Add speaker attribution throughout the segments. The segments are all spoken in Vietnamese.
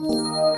Speaker 1: Thì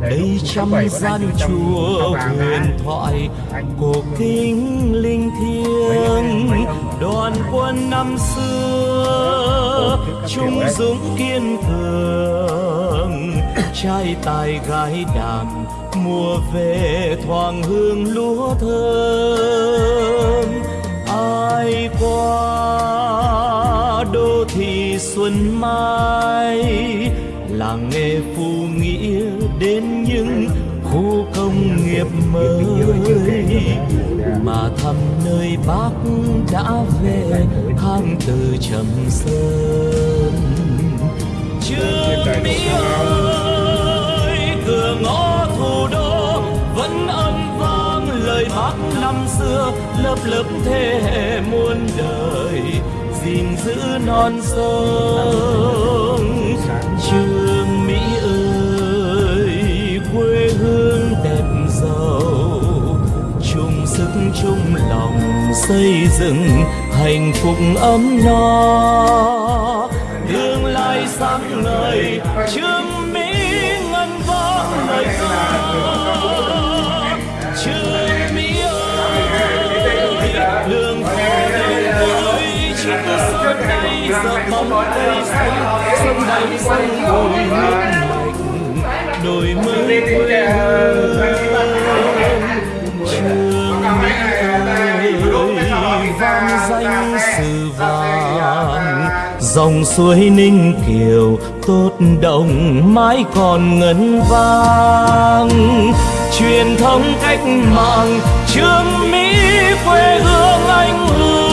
Speaker 2: đây trăm gian chùa huyền thoại cổ kính linh thiêng. đoàn quân năm xưa trung dũng kiên cường trai tài gái đàn mùa về thoảng hương lúa thơm. Ai qua đô thị xuân mai làng nghề đến những khu công nghiệp mới mà thăm nơi bác đã về hang từ trầm sơn. Trương Mỹ ơi cửa ngõ thủ đô vẫn âm vang lời bác năm xưa lớp lớp thế hệ muôn đời gìn giữ non sông xây dựng hạnh phúc ấm no. Tương lai sáng ngời, trương mỹ ngân vang lời ca. Trương mỹ ơi đường phố đông vui chúng xuân nay giờ bóng cây xanh. Sông đầy sông bùi nước mạch đổi mới quê hương. Dòng suối ninh kiều, tốt đồng mãi còn ngân vang. Truyền thống cách mạng, trương mỹ quê hương anh hùng.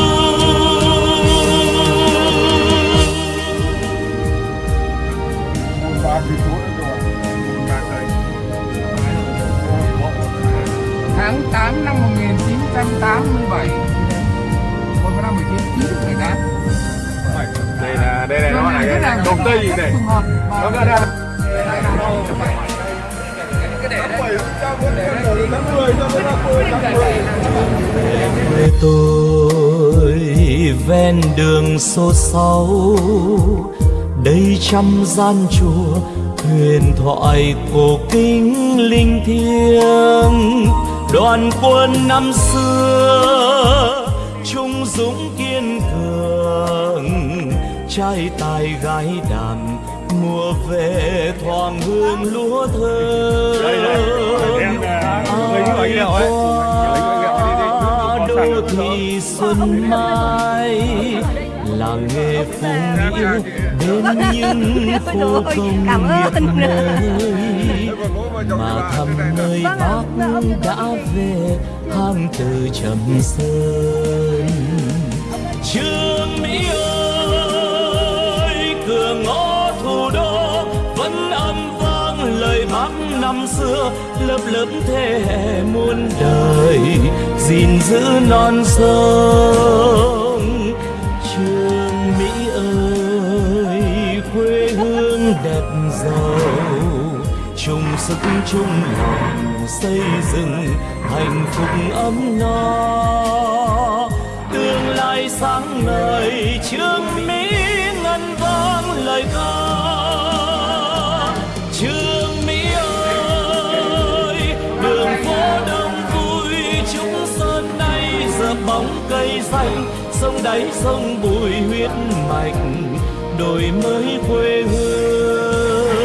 Speaker 1: Tháng 8 năm 1987
Speaker 3: đây đây là nó là cái công ty này. Nó ra
Speaker 2: quê tôi ven đường xô xao đây trăm gian chùa huyền thoại cổ kính linh thiêng. Đoàn quân năm xưa trung dũng cường trai tài gái đàn mùa về thoảng hương lúa thơm ai qua đô thị xuân mai làng nghề phú nghĩa đến những khu công nghiệp mới mà thăm nơi bác đã về hang từ trầm sơn trương mỹ ơi năm xưa, lớp lớp thế hệ muôn đời, gìn giữ non sông. Trường mỹ ơi, quê hương đẹp giàu, chung sức chung lòng xây dựng hạnh phúc ấm no. Tương lai sáng ngời, trường mỹ bóng cây xanh, sông đáy sông bùi huyết mạch đổi mới quê hương.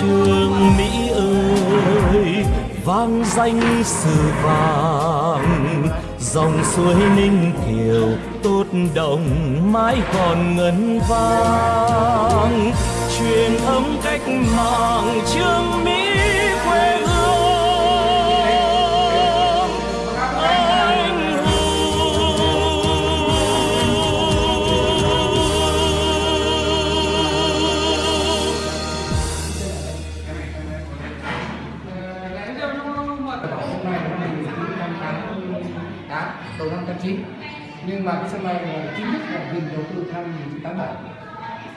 Speaker 2: Trường mỹ ơi, vang danh sử vàng, dòng suối ninh kiều tốt đồng mãi còn ngân vang. Truyền thống cách mạng trương mỹ
Speaker 4: đầu năm 89 nhưng mà cái sân bay là chính thức là dừng đầu tư năm 1987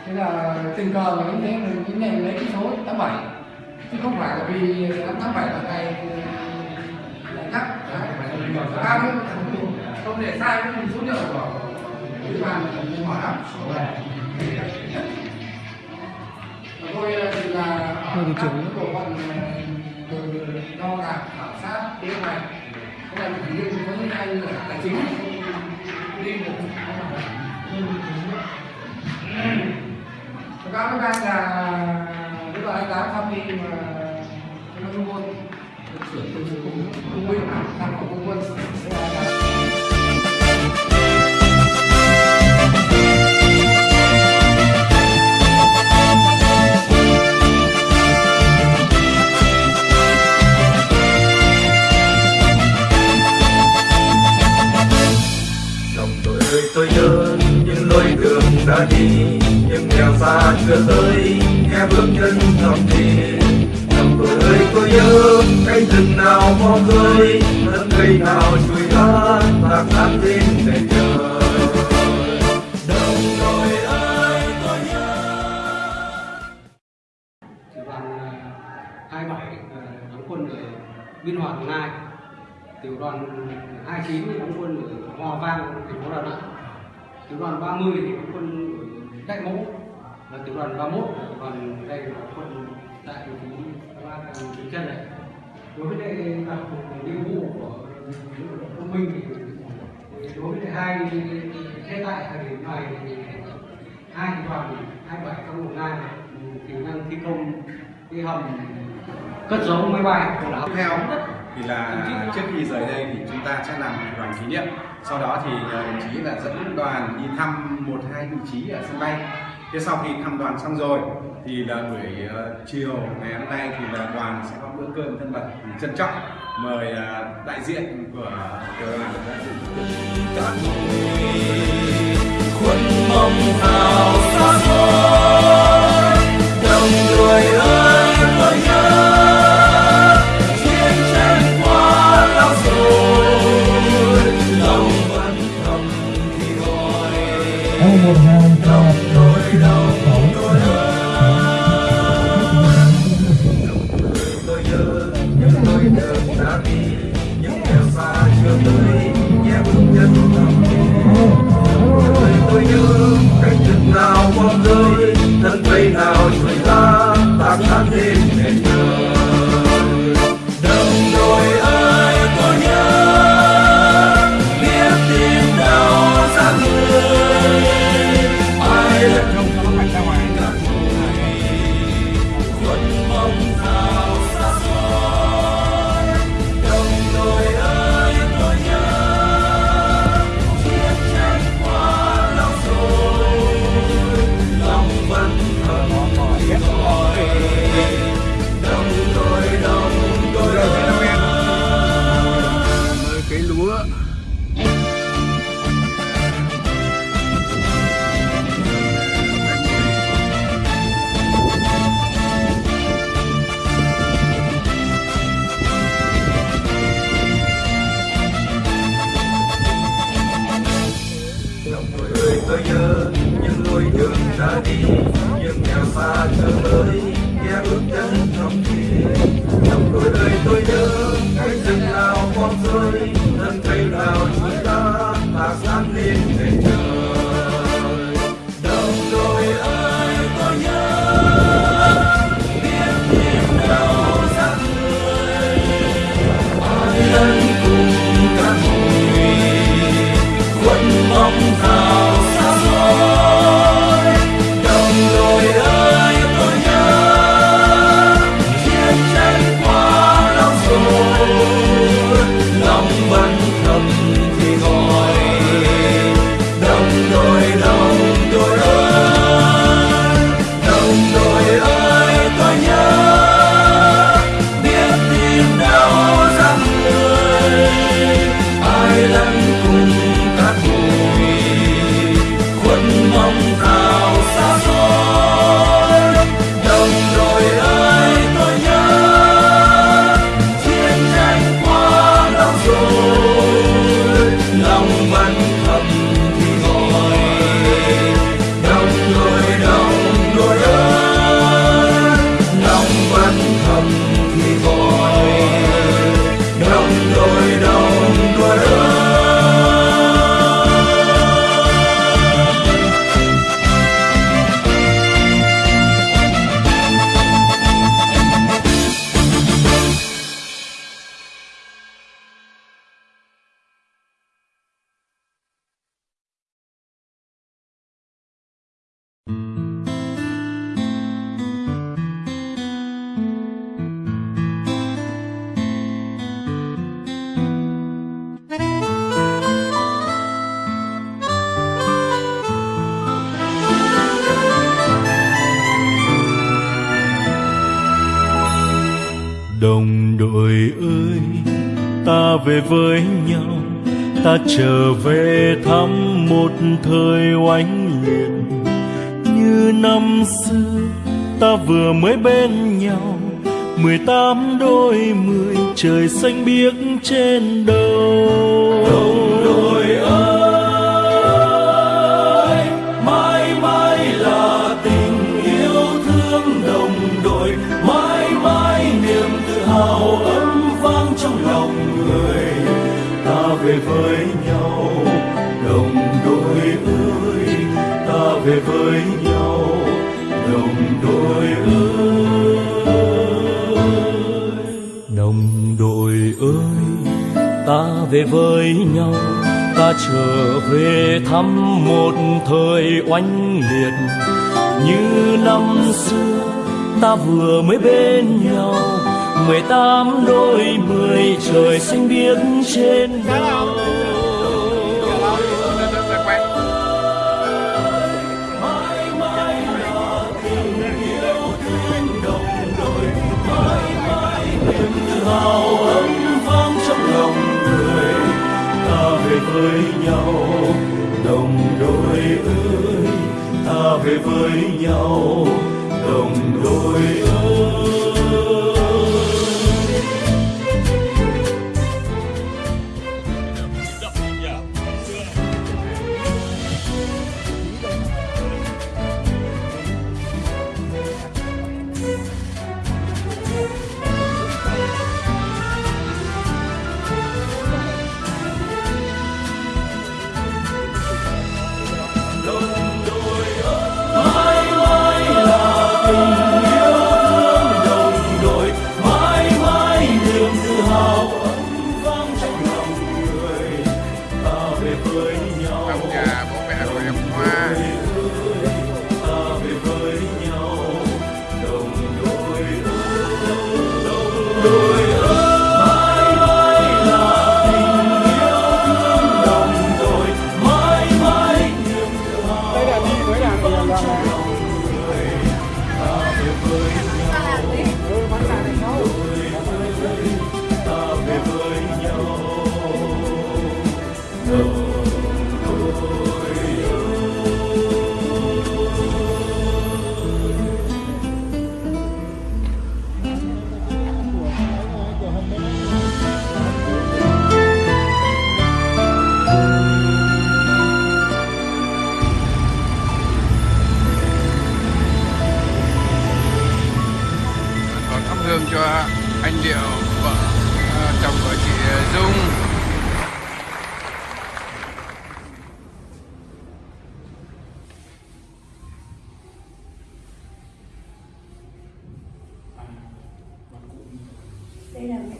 Speaker 4: thế là tình cờ là như thế mình mới nhận lấy cái số 87 chứ không phải là vì năm 87 là ngày ngày cắt cái không để sai cái số liệu của bàn mình hỏi lắm tôi là ở các bộ phận từ đo đạc khảo sát kế hoạch cái này chỉ liên với anh là tài chính. Đi một Báo cáo với anh là cái đó anh đã tham đi mà cái nó luôn được sửa từ cùng công quân
Speaker 5: đã đi nhưng nghèo xa chưa tới nghe bước chân thầm thì Đồng đội ơi tôi nhớ cánh rừng nào mò rơi thân cây nào chui ra tạc tán tin để chờ Đồng đội ơi tôi nhớ.
Speaker 4: Tiểu đoàn 27 ờ, đóng quân ở Biên Hòa Đồng Nai tiểu đoàn 29 chín đóng quân ở Hòa Vang thành phố Đà Nẵng tiểu đoàn 30 thì có quân ở Đại mẫu và tiểu đoàn 31 là tiểu đoàn đây là quân tại thành phố Ba Trường Chân này. Đối với lại à, đặc nhiệm vụ của công minh thì đối với hai hiện tại thời điểm này thì hai tiểu đoàn 27 trong một ngày thì đang thi công, cái hầm cất giấu máy bay của lão
Speaker 6: theo thì là trước khi rời đây thì chúng ta sẽ làm đoàn kỷ niệm sau đó thì ờ, đồng chí là dẫn đoàn đi thăm một, hai vị trí ở sân bay. Thế sau khi thăm đoàn xong rồi, thì là buổi ờ, chiều ngày hôm nay thì là đoàn sẽ có bữa cơm thân mật trân trọng, mời ờ, đại diện của tiểu đoàn đã dự
Speaker 2: các người khuôn mong hào xa xôi. Guilherme. Trong đội ơi, tôi nhớ
Speaker 5: những lối đường đã đi, những nghèo xa chưa tới nghe bước chân trong thì trong đội ơi, tôi nhớ cánh rừng nào con rơi thân cây nào chúng ta ta sáng lên để chờ
Speaker 2: về với nhau. Ta trở về thăm một thời oanh liệt. Như năm xưa, ta vừa mới bên nhau. Mười tám đôi mười, trời xanh biếc trên đầu. Đồng đội ơi. Về với nhau, đồng đội ơi. Đồng đội ơi, ta về với nhau, ta trở về thăm một thời oanh liệt. Như năm xưa, ta vừa mới bên nhau, mười tám đôi mười trời xanh biếc trên đầu niềm ấm vang trong lòng người. Ta về với nhau, đồng đội ơi. Ta về với nhau, đồng đội ơi.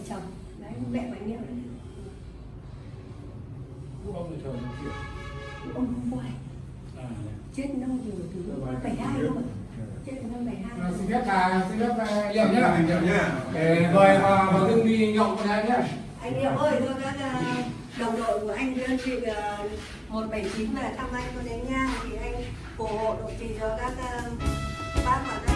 Speaker 3: Đây là
Speaker 7: mẹ chồng đấy mẹ. Bánh nhậu đấy ông không quay. Chết năm rồi từ bảy hai rồi chết năm bảy hai
Speaker 1: xin phép bà xin phép liệu nhé.
Speaker 6: Nhậm nhá.
Speaker 1: để mời bà bà Hưng đi nhậu với anh nhé.
Speaker 7: Anh Điệu ơi tôi các ờ, đồng đội của anh đơn vị ờ, 179 về thăm anh có đến nha. Thì anh ủng hộ độ trì cho các bác và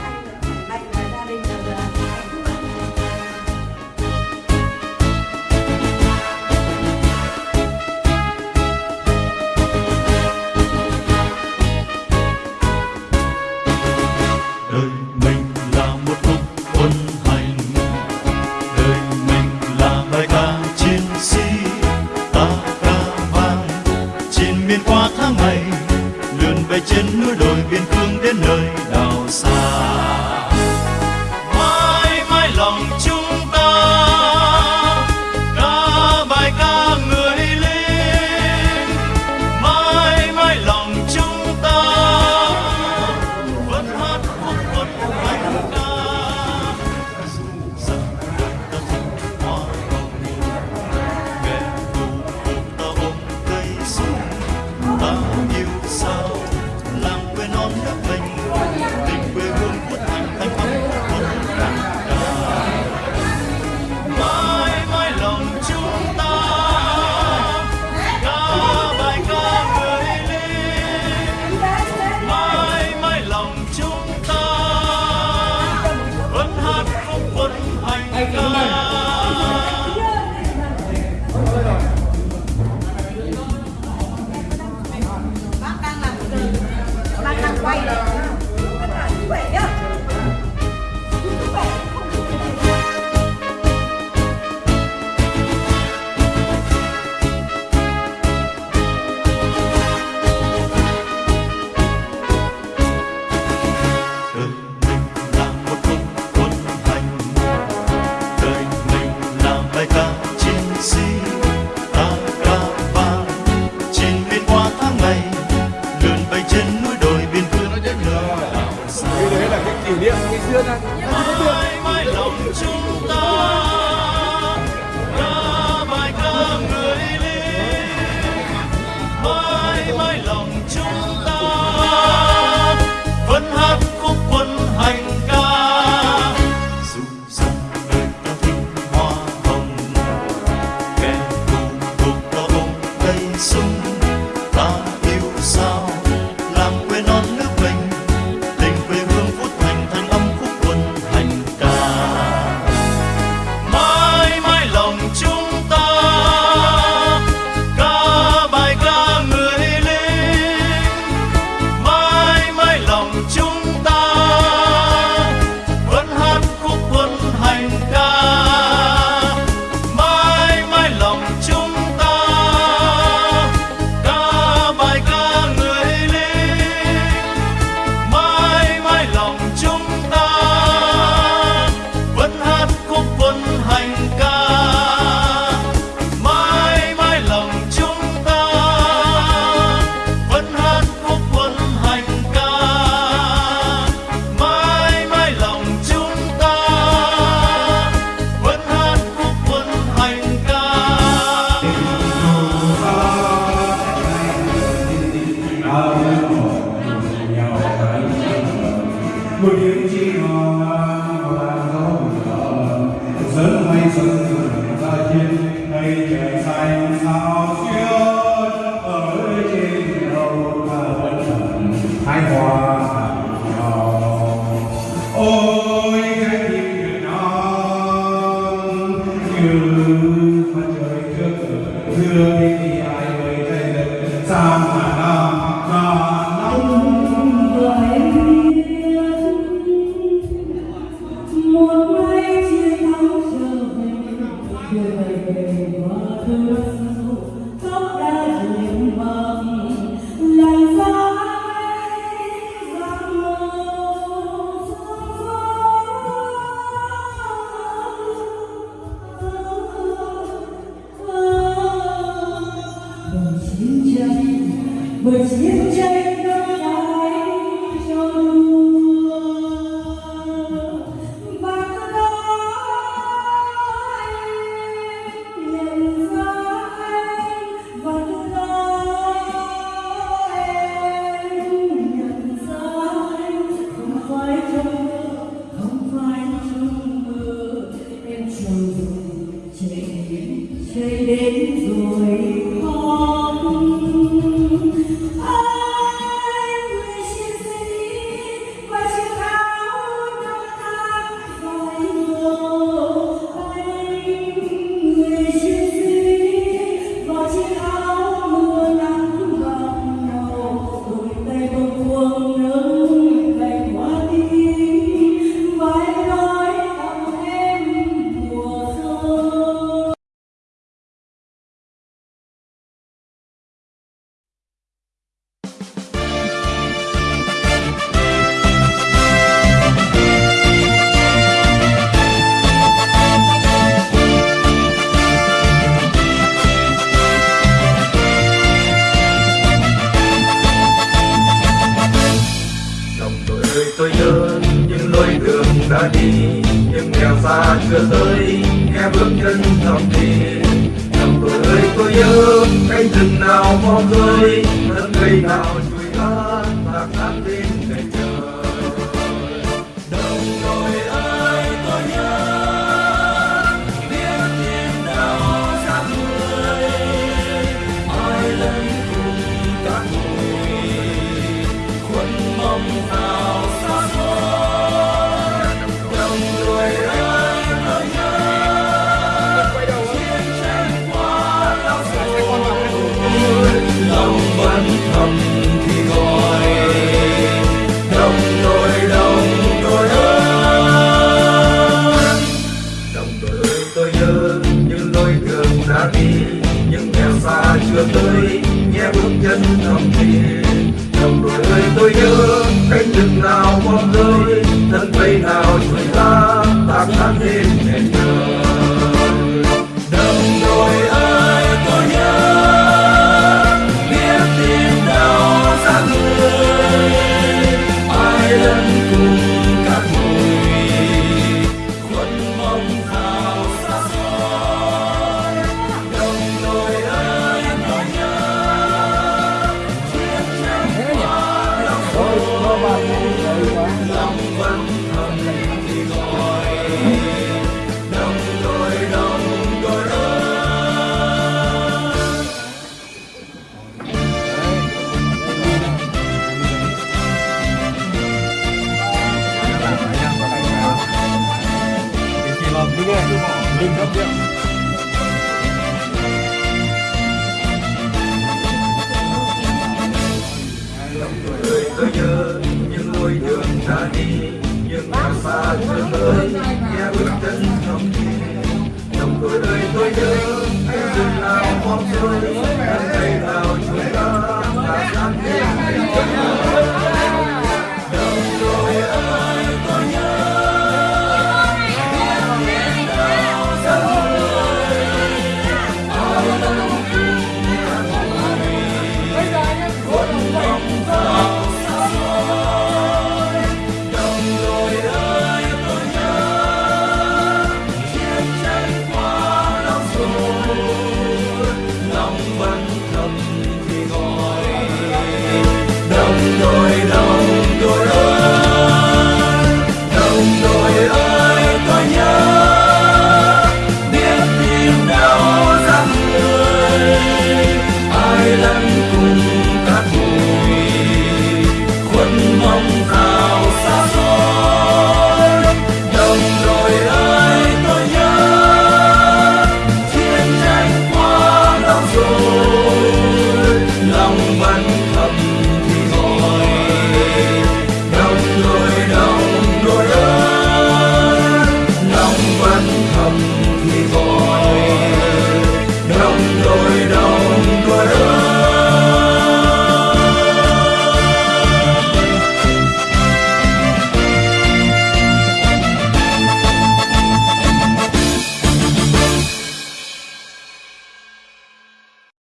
Speaker 5: take đi,
Speaker 2: nhưng nghèo xa chưa tới nghe bước chân thầm thì
Speaker 8: thầm
Speaker 2: tôi ơi tôi nhớ cánh rừng nào mong rơi, thân cây nào dừng nào